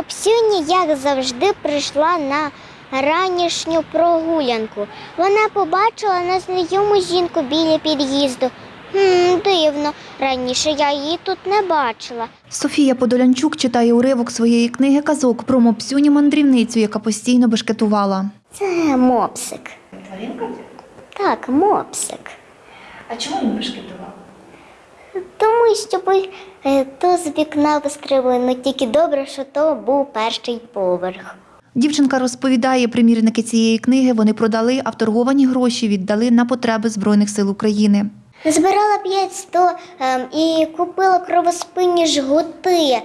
Мопсюні, як завжди, прийшла на ранішню прогулянку. Вона побачила незнайому жінку біля під'їзду. Хм, дивно, раніше я її тут не бачила. Софія Подолянчук читає уривок своєї книги казок про мопсюні мандрівницю, яка постійно бешкетувала. Це мопсик. Тваринка? Так, мопсик. А чому він бешкетував? Тому що ми е, то з вікна вистрибли, ну тільки добре, що то був перший поверх. Дівчинка розповідає, примірники цієї книги вони продали, а вторговані гроші віддали на потреби Збройних сил України. Збирала 500 ем, і купила кровоспинні жгути,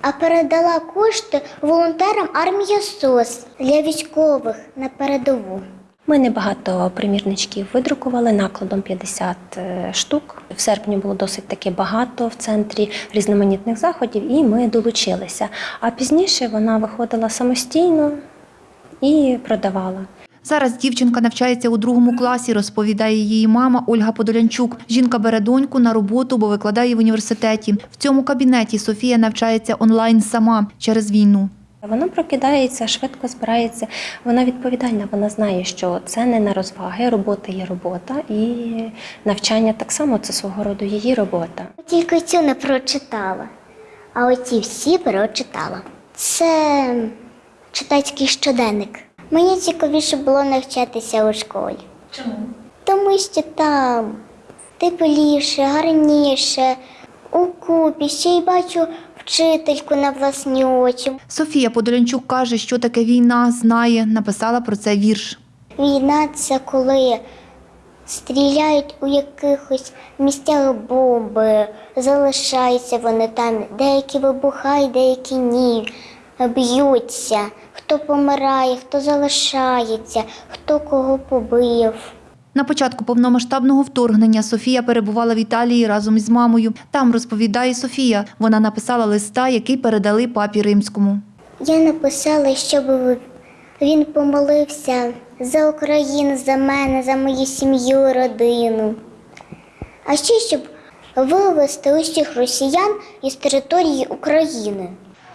а передала кошти волонтерам армії СОС для військових на передову. Ми небагато примірничків видрукували накладом 50 е, штук. В серпні було досить таки багато в центрі різноманітних заходів, і ми долучилися. А пізніше вона виходила самостійно і продавала. Зараз дівчинка навчається у другому класі, розповідає її мама Ольга Подолянчук. Жінка бере доньку на роботу, бо викладає в університеті. В цьому кабінеті Софія навчається онлайн сама через війну. Вона прокидається, швидко збирається. Вона відповідальна. Вона знає, що це не на розваги. Робота є робота, і навчання так само це свого роду її робота. Тільки цю не прочитала, а оці всі прочитала. Це читацький щоденник. Мені цікавіше було навчатися у школі. Чому? Тому що там тепліше, гарніше, у купі, ще й бачу вчительку на власні очі. Софія Подолянчук каже, що таке війна, знає, написала про це вірш. Війна це коли стріляють у якихось місцях бомби, залишаються вони там, деякі вибухають, деякі ні, б'ються. Хто помирає, хто залишається, хто кого побив. На початку повномасштабного вторгнення Софія перебувала в Італії разом із мамою. Там розповідає Софія. Вона написала листа, який передали папі римському. Я написала, щоб він помолився за Україну, за мене, за мою сім'ю, родину. А ще щоб вивезти усіх росіян із території України.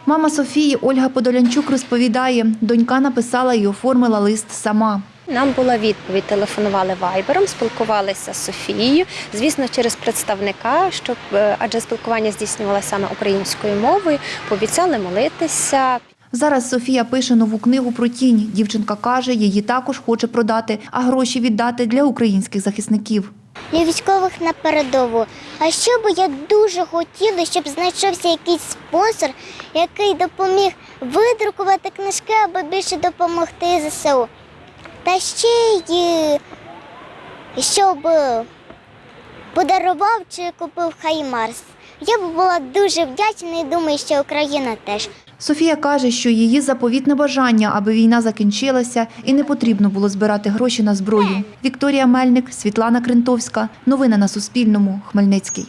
Мама Софії Ольга Подолянчук розповідає, донька написала і оформила лист сама. Нам була відповідь, телефонували вайбером, спілкувалися з Софією, звісно, через представника, щоб е, адже спілкування здійснювалося саме українською мовою, пообіцяли молитися. Зараз Софія пише нову книгу про тінь. Дівчинка каже, її також хоче продати, а гроші віддати для українських захисників. Для військових на передову. А що би я дуже хотіла, щоб знайшовся якийсь спонсор, який допоміг видрукувати книжки, аби більше допомогти ЗСУ. Та ще й щоб подарував чи купив Хаймарс. Я б була дуже вдячна і думаю, що Україна теж. Софія каже, що її заповітне бажання, аби війна закінчилася і не потрібно було збирати гроші на зброю. Вікторія Мельник, Світлана Крентовська. Новини на Суспільному. Хмельницький.